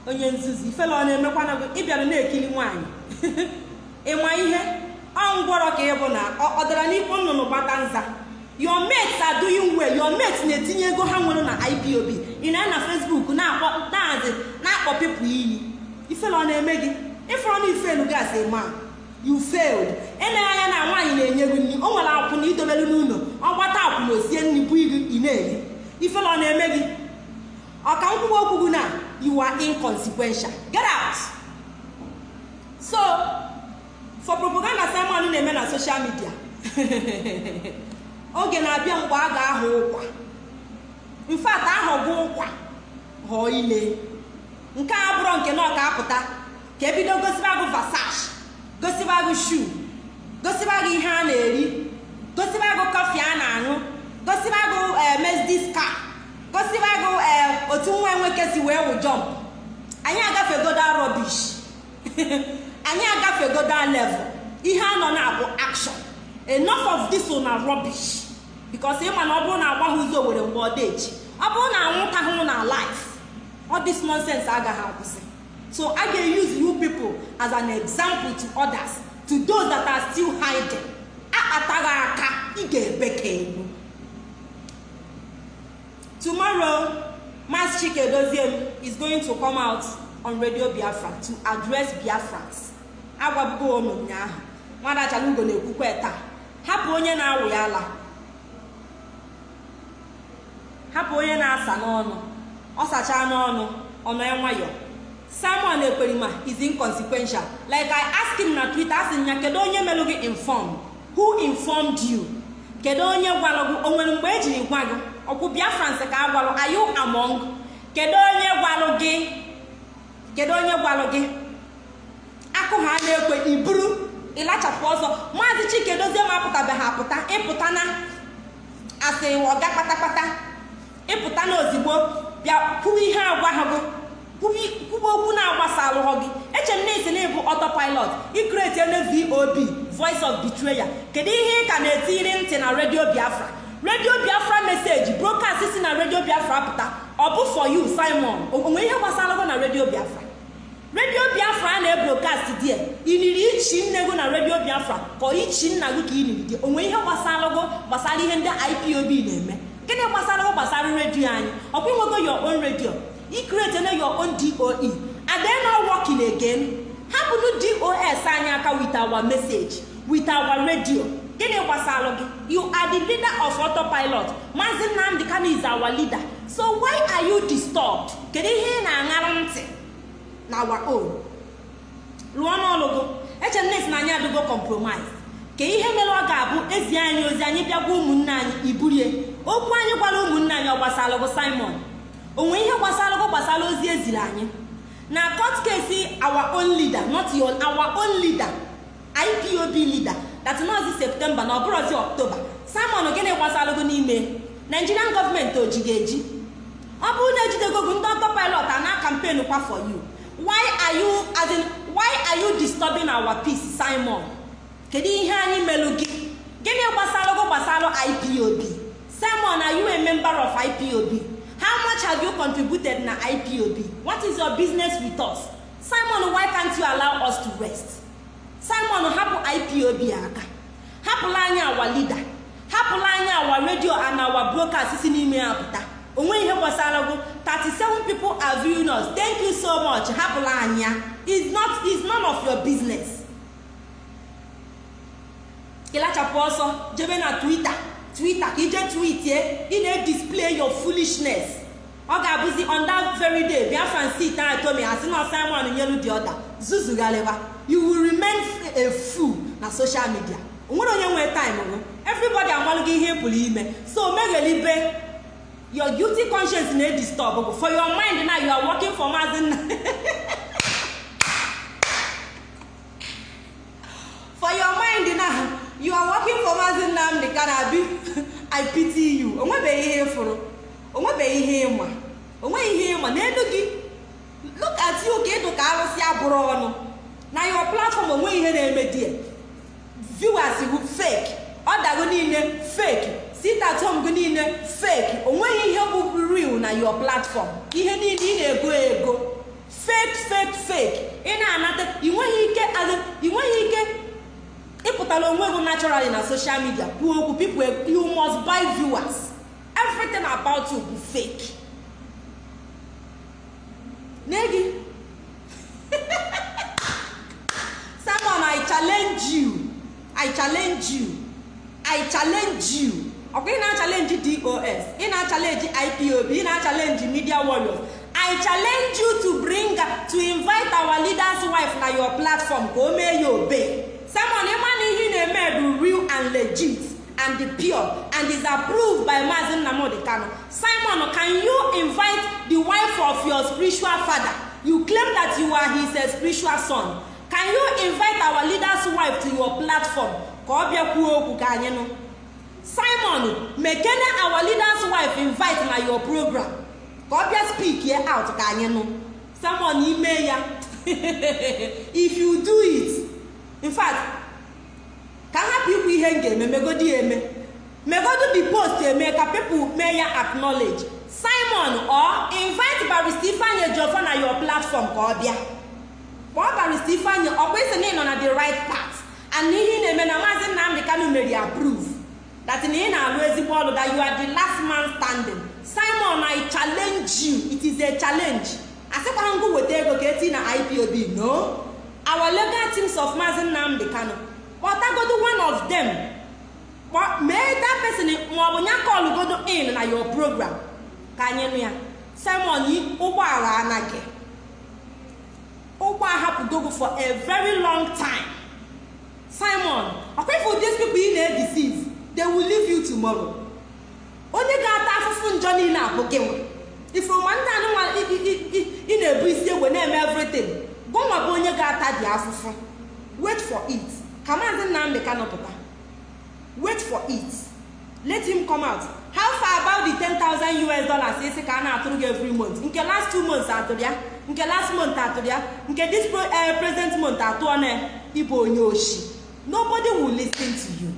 A: onye nzuzu ifele ọ na-emekwana gị ịbịara na-ekiri nwaanyị. [LAUGHS] Ịma ihe? Ọ ngwọrọ ka bụ na ọ dara n'ikpo nnụnụ gbata nza. Your mates are doing well. Your mates na-etinye ego ha nwere na ipob ị na na facebook na-akpọ daazị na-akpọ pipụ iyi. Ifele ọ na-eme gị? Ịfọrọ na ifelu gasị ma you failed. Eleghị anya na nwaanyị na-enye gị nri o nwere akwụ na idobelu n'ụlọ ọ gbata akwụ na osie nri bụ ị na-eri. Ifele na-eme gị? Ọka nkwuwa okwu gị na you are inconsequential. Get out. So for propaganda sermon na-eme na social media [LAUGHS] oge na-abịa mgbe a ga-ahụ ụkwa. Mfat ahọgụ ụkwa. Ghọọ ile. Nke a bụrụ nke na ọka apụta ka ebido gosiba gị vasash gosiba gị shu gosiba gị ihe a na-eri gosiba gị kọfị a na-aṅụ gosiba gị mezdis ka gosiba gị otu nwa nwoke si wee wụ jọmp anyị agafegoda rọbish [LAUGHS] anyị agafegoda level. Ihe a nọ na-abụ action. Enough of this na rubbish. Because ịma na ọ bụrụ na agbaghị ụzọ were mgbe ọ dị ọ bụrụ na anwụta hụ na life all this nonsense agaghị akwụsị so a ga-use you people as an example to others to those that are still hiding. Akpataghị aka ị ga-ebe ka egbu tomorrow Mass Chike Doziem is going to come out on Radio Biafra to address Biafrans agwabugo unu ụnyaahụ nwada Chalugo na-ekwukwe taa. Hapụ onye na-awụ ya ala. Hapụ onye na-asa n'ọnụ. Ọ sachaa n'ọnụ ọnọ ya nwayọ Simon Ekperima is inconsequential. Like I ask him na Twitter asị ya kedu onye melụ gị inform? Who informed you? Kedu onye gwalụ gị? O nwere mgbe ejiri gwa gị? Ọkwụ Biafrans ka a gwalụ you among kedu onye gwalụ gị? Kedu onye gwalụ gị? Akụ ha na-ekwe iburu ịlachapụ ọzọ. Maazị Chike Dozie ma apụtabeghị apụta. Ịpụta na asị ọga kpatakpata. Ịpụta na ozigbo bịa kwuwe ihe agwa ha gị. Kwuwe okwu na-agbasa alụghọ gị. Eche m na-esi na ịbụ ikreti ene vob voice of betrayal kedu ihe ị ka na-etiri ntị na redio biafra? Redio biafra meseji brokast si na redio biafra pụta ọ bụ for you simon. Onwe ihe gbasara gị na redio biafra?
B: Redio biafra na-ebrokast die iniri ichi nne gị na redio biafra? Ka ichi nna gị ka iniri die onwe ihe gbasara gbasara ihe ndị ipob na-eme. Gịnị gbasara gbasara redio anyị? Ọkwa inwego your own redio. Ikretene your own doe are not working again. Hapụnụ dos anyị aka with our message with our radio. Gịnị gbasara gị? You are the leader of autopilot. Maazị nnamdị kano is our leader. So why are you disturbed? Kedu ihe ị na-aṅara ntị? Na our own. Rụọ n'ọlụgụ eche nnes na anyị adịgo compromise. Ka ihe mere ọ ga-abụ ezi anyị ozi anyị bịagwa ụmụnne anyị iburie? Okwu anyị gwara ụmụnne anyị ọ gbasara gụ simon? Onwe ihe gbasara gụ gbasara ozi eziri anyị? Na court case our own leader not your our own leader ipob leader that nọzi septemba na ọbụrụzi ọktoba simon gịnị gbasara gụ n'ime? Nigerian gọọmenti o ji ga-eji ọ bụrụ na ejidego gị ndị ọtọ pilot a na kampen kwa for you. Why are you disturbing our peace simon? Kedu ihe anyị melụ gị? Gịnị gbasara gụ gbasara ipob simon are you a member of ipob how much have you contributed na ipob what is your business with us? Simon why can't you allow us to rest? Simon hapụ ipob aka. Hapụla anyị awa leader. Hapụla anyị awa radio and awa broadcast n'ime ya pụta. Onwe ihe gbasara gụ 37 people are viewing us. Thank you so much. Hapụla anyị ya is not is none of your business. Ịlachapụ ọsọ jebe na twitter. Twitter ka ije tweetie ị na-edisplay your foolishness. Ọ ga-abụzi on that very day biafran sit na tomi asị na simon nyelu dị ọda zuzugharịba you will remain a fool na social media. Onwere onye nwee time gụ everybody amalụgo ihe ị pụrụ ime. So meghelibe your guilty conscience na-edisturb gụ. For your mind na you are working for maazị nna. [LAUGHS] For your mind na you are working for maazị nnamdị ka na-abi [LAUGHS] i pity you. Onwebeghị ihe fụrụ. Onwebeghị ihe ịma. Onweghị ihe ịma. N'elu gị look at you ka ịdụ ka arụsị abụrụ ọnụ. Na your platform o nweghị ihe na-eme die viewers bụ fake. Ọdago niile fake. Sit at home gị niile fake. Onweghị ihe bụ real na your platform. Ihe niile ị na-ego ego. Fake fake fake. Ị na-anata ị nweghị ike ị nweghị ike ịpụtara onwe gị naturally na social media. Kwuo okwu people you must buy viewers. Everything about you bụ fake n'egi simon i challenge you i challenge you i challenge you ọkwa ị na-achalenji dos ị na-achalenji ipob ị na-achalenji media warriors i challenge you to bring to invite our leaders wife na your platform ka o mee ya obey simon ịma na ihe na-eme bụ real and legit and pure and is approved by Mazi Nnamdi Kanu. Simon, can you invite the wife of your spiritual father? You claim that you are his spiritual son. Can you invite our leader's wife to your platform? Ka ọ bịa kwuo okwu ka anyị nụ. Simon, mekene our leader's wife invite na your program. Ka ọ bịa speak here out ka anyị nụ. Simon, ime ya. [LAUGHS] If you do it, in fact, ka hapụ ikwu ihe m ga-eme megodi ya eme megodu the post eme ka people mee ya acknowledge simon or invite barista ifeanyi ejiofor na your platform ka ọ bịa barista ifeanyi ọkwa isi na ị nọ na the right path. And ihe ị na-eme na maazị nnamdị kanu mere approve that na ị na-alụ ezigbo ọrụ that you are the last man standing. Simon i challenge you. It is a challenge. Asịkwara ngụ weta ego ka eti na ipob no. Our legal teams of maazị nnamdị kanu kpọtagodo one of them. Mee that person maọbụ nya kọlụgodo in na your program. Ka anyị nụ ya. Simon ụgbọala anaghị ahapụgogo for a very long time. Simon ọkwefu these people ị na-edeceive they will leave you tomorrow. Onye ga-ata afụfụ njọ niile abụ gị nwa ifuruma ndị anụnwa ị na-ebu isi egwe na-eme everything gụnwa bụ onye ga-ata dị afụfụ. Wait for it. Ka maazị nnamdị ka wait for it. Let him come out. How far about the 10,000 us dollars isi ka a na-atụrụ gị every month? Nke last two months atụrụ ya? Nke last month atụrụ ya nke this present month atụọ na ịbụ onye oshi. Nobody will listen to you.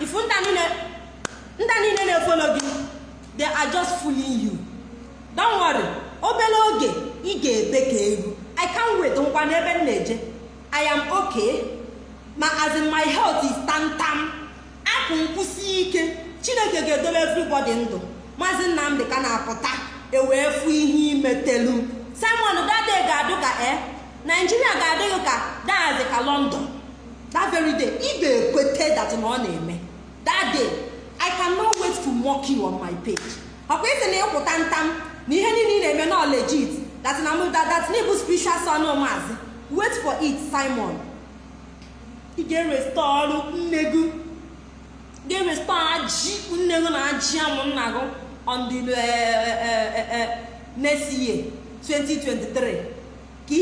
B: Ifu ndị niile na-efolo gị they are just fooling you. Don't worry obere oge ị ga-ebe ka egwu i can wait nkwa n'ebe m na-eje. I am okay ma as in my health is tantam akụ nkwụsi ike. Chineke ga-edobe everybody ndụ. Maazị nnamdị ka na-apụta ewee fụ ihe imetelu simon dade ga-adụ ka e naijiria ga-adịghị ka dazi ka london. That very day ị ga-ekwete that na ọ na-eme. That day i cannot wait to mock you on my page. Ọkwa isi na ịkwụta ntam na ihe niile ị na-eme na legit that na that na ịbụ spiritual son maazị wait for it simon. Ị ọrụ nne gị. Gị na ajị amụ nna gị on the next year. 2023 ka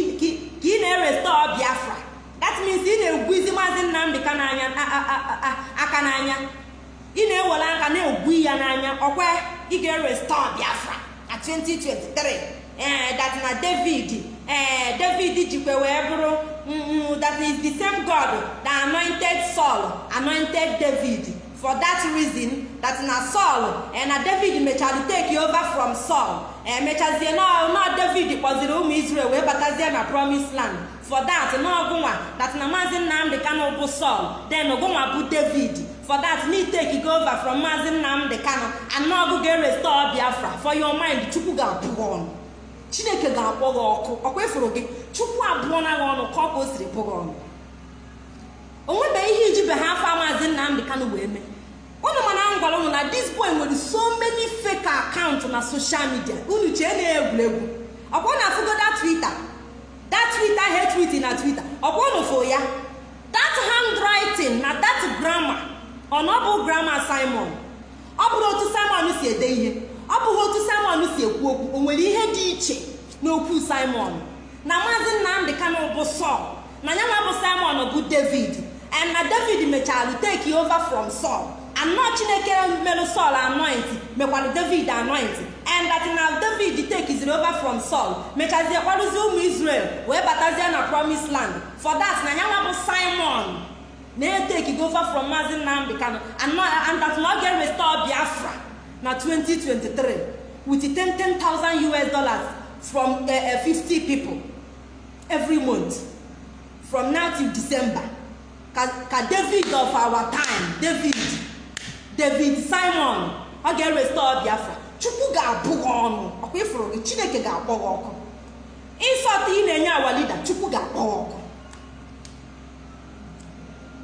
B: ị na-erestọ biafra. That means ị na-egwuzi maazị nnamdị aka n'anya. Ị na-ewere aka na-egwu ya n'anya. Ọkwa ị ga-erestọ biafra na 2023 ee that na david ee david jikwa wee bụrụ that is the same god that anointed saul anointed david. For that reason that na saul eh, na david mechara take over from saul. Emechazie na david kpọziri ụmụ israel wee batazie na promise land. For that n'ọgụnwa that na maazị nnamdị kano bụ saul then ọgụnwa bụ david. For that na take go over from maazị nnamdị kano anọgụ ga-erestore biafra. For your mind chukwu ga-abụ ọnụ. Chineke ga-akpọ gị ọkụ. Ọkwa ịfụrụ gị? Chukwu abụọ na gị ọnụ ka ọ ka o siri pụ gị ọnụ onwebeghị ihe ijibe ha afọ maazị nnamdị kanụ wee mee. Unu mana m gwara unu na this boy nwere so many fake account na social media. Unu chee na egwuregwu. Ọkwa na afụgoda twitter? That twitter he tweet na twitter. Ọkwa unu fụ ya? That handwriting na that grammar? Ọ na ọ bụ grammar simon? Ọ bụrụ otu simon si ede ihe. Ọ bụghị otu simon si ekwu okwu. O nwere ihe dị iche n'okwu simon? Na maazị nnamdị kanụ bụ sọl na ya nwa bụ simon bụ david. And na david mechara take over from saul. Anọ chineke merụ saul anoint mekwara david anoint and that na david takeziri over from saul. Mechazie kwarụzie ụmụ israel wee batazie na promise land. For that na ya nwa bụ simon. Na-eteki over from maazị nnamdị kano and that na ọ ga-restore biafra. Na 2023 with 10,000 us dollars from uh, uh, 50 people every month. From now till december. Ka david of our time david david simon. Ọ ga-erestore biafra. Chukwu ga-abụ gị ọnụ. Ọkwa ịfụrụ gị. Chineke ga-akpọ gị ọkụ. Ịsọta ị na-enye awa lida chukwu ga-akpọ ọkụ.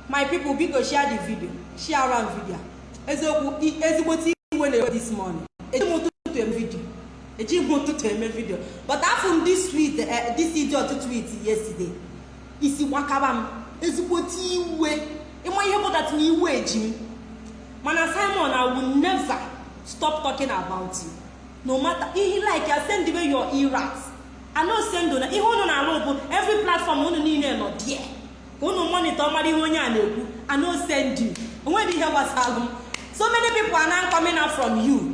B: My people biko share the video. Share am video. Eziokwu ezigbote iwe na-ewe this morning. Eji m ụtụtụ eme video. Eji m ụtụtụ eme video. But afọ m this tweet this idiot tweet yesterday. Isi gbakaba m. Ezigbote iwe. Ịma ihe pụtara na iwe eji m mana simon i will never stop talking about you. No matter ihe like ya send me your eras i no send na ihe unu na-alụ bụ every platform unu niile nọ there. Ka unu monitor mara ihe onye a na-ekwu. I no send you. Onweghị ihe gbasara m. So many people are now coming out from you.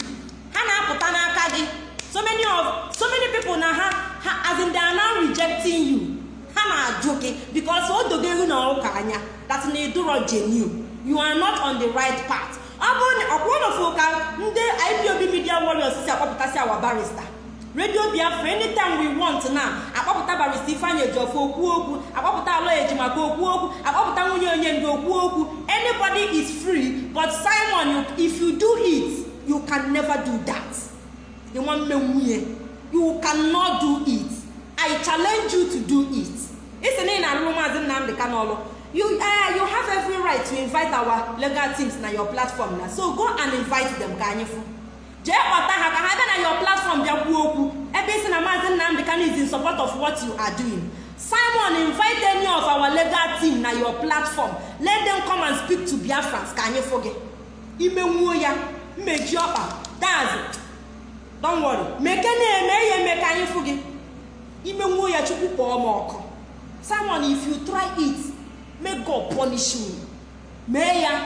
B: Ha na-apụta n'aka gị. So many of so many people na ha ha as in they are now rejecting you. Ha na-ajụ gị because o dogo ehu na ụka anya. That na ịdụrọ genuine you are not on the right path. Ọ bụrụ na ọkwa ụlọfụ ka ndị ipob media warriors si akpọpụtasị awa barista radio biafra anytime we want na akpọpụta barista ifeanyị ejiọfọ okwu okwu. Akpọpụta alọ ejimaka okwu okwu. Akpọpụta nwunye onye ndị okwu okwu. Anybody is free but simon if you do it you can never do that. Ịnwa mme nwunye you cannot do it. I challenge you to do it. Isi na ị na-arụrụ maazị nnamdị kanọlụ you uh, you have every right to invite our legal teams na your platform na. So go and invite them ka anyị fụ. Jee kpọta ha ka ha bịa na your platform bịa kwuo okwu. Ebe isi na maazị nnamdị kano is in support of what you are doing. Simon invite any of our legal team na your platform. Let them come and speak to biafrans ka anyị fụ gị. Imenwuo ya mmeji ọkpa. Daz worry. Meke na-eme ya eme ka anyị fụ gị. Imenwuo ya chukwu kpọọ m ọkụ. Simon if you try it may god punish me mee ya.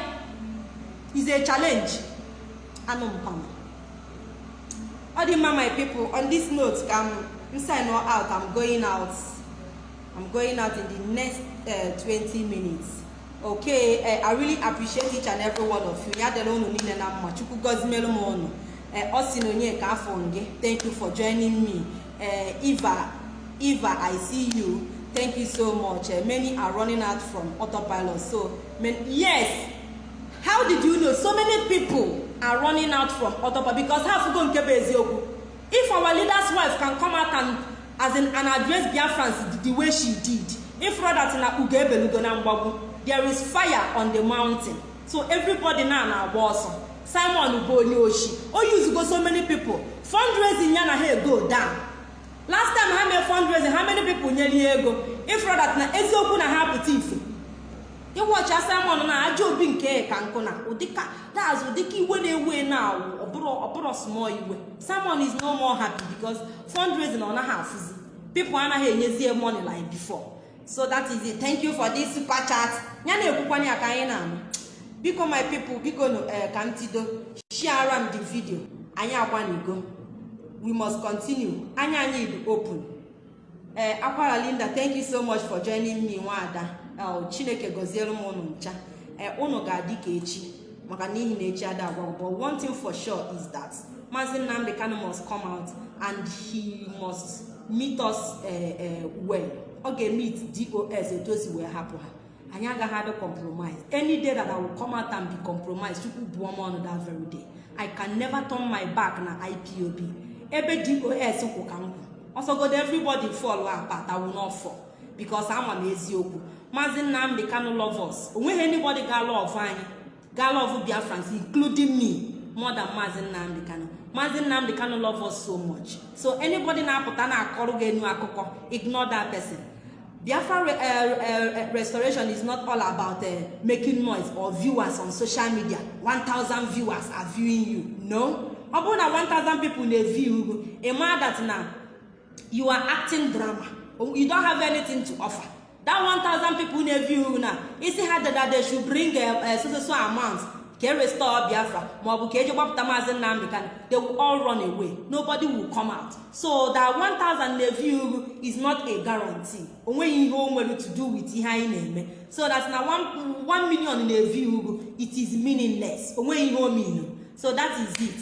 B: Is a challenge. Anụ mpama ọ dị mma my people on this note ka m sign out. I'm going out. I'm going out in the next uh, 20 minutes. Okay uh, i really appreciate each and every one of you. Ya dịrị unu niile na mma. Chukwu gọzimelu m unu ọ si na onye ka afọ gị thank you for joining me. Uh, eva
A: eva i see you. Thank you so much. Uh, many are running out from autopilot. So man, yes. How did you know? So many people are running out from autopilot because ha fugo nke bụ eziokwu if our leader's wife can come out and as in and address biafrans the, way she did if that na ugo ebelugo na mgbagwu there is fire on the mountain. So everybody now na-agba ọsọ simon bụ onye oshi o yuzugo so many people. Fundraising ya na ha go down last time ha mee many people nyere ya ego. If that na eziokwu na ha pụta ife ịwọchi simon na aja obi nke ka nkụ na ụdịka that's ụdịka iwe na-ewe na awụ ọ bụrụ small iwe. Simon is no more happy because fundraising ọ naghị afụzi people anaghị enyezie money like before. So that is it. Thank you for this super chat. Ya na-ekwukwanye ya ka anyị na-anụ. Biko my people biko nụ ka m tido. Share m the video. Anyị akwanigo. We must continue. Anya anyị dị open. Ee akwara linda thank you so much for joining me nwaada chineke gọziere m ụnụ ncha. Ee ụnụ ga-adị ka echi maka n'ihi na echi ada agwa but one thing for sure is that maazị nnamdi kanu must come out and he must meet us uh, well. Ọ ga-meet dos si wee hapụ ha. Anyị agaghị adị compromise. Any day that i will come out and be compromised chukwu buo m ọnụ that very day. I can never turn my back na ipob ebe dos kwụ ka m kwụ. Ọsọgodo everybody will not fall because ama m eziokwu. Maazị nnamdị kanu lovers o nweghị anybody ga love anyị ga love biafrans including me more than maazị nnamdị kanu. Maazị nnamdị kanu love us so much. So anybody na-apụta na-akọrọ gị enu akụkọ ignore that person. Biafra re, uh, uh, restoration is not all about uh, making noise or viewers on social media. 1000 viewers are viewing you. No. Ọ bụrụ na 1000 people na-eview ugwu ịma that na you are acting drama. You don't have anything to offer. That 1000 people ugwu na isi ha dada they should bring a, a so so so amount ka restore biafra? Maọbụ ka eji gbapụta maazị nnamdị kan they will all run away. Nobody will come out. So that 1000 na-eview ugwu is not a guarantee. Onweghị ihe o nwere to do with ihe anyị na-eme so that na 1 million na-eview ugwu it is meaningless. Onweghị ihe o mean so that is it.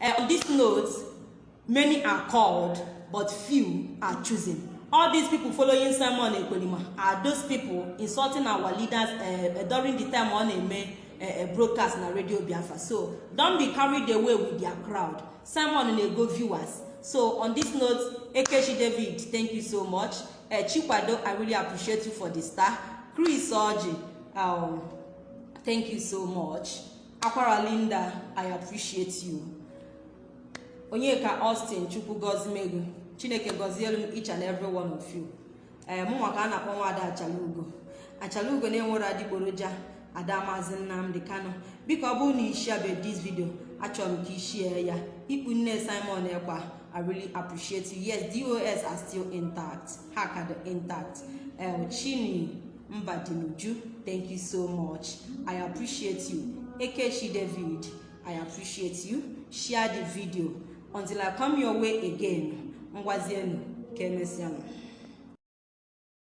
A: Uh, on this note many are called. But few are chosen all these people following simon ekwerima are those people insulting our leaders uh, during the time ọ na-eme uh, broadcast na radio biafra. So don't be carried away with their crowd. Simon na-ego viewers. So on this note ekechi david thank you so much. Uh, chikwado i really appreciate you for the star. Chris oji um, thank you so much. Akwara linda i appreciate you. Onyeka austin chukwu gozimegu chineke gọzielu m each and every one of you. Ee mụ maka a na-akpọ nwaada achalugo. Achalugo na-enwere adịgboroja ada maazị nnamdị kano biko ọ bụrụ na ishiabe this video achọrọ ka ishie ya. Ikpu nne simon ekpa i really appreciate you. Yes dos are still intact. Ha ka dị intact. Um, chini mbadinuju thank you so much. I appreciate you. Ekechi david i appreciate you. Share the video until i come your way again. Ngwazienu ka emesịanụ